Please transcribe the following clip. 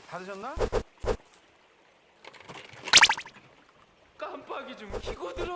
식사 다 드셨나? 깜빡이 좀 켜고 들어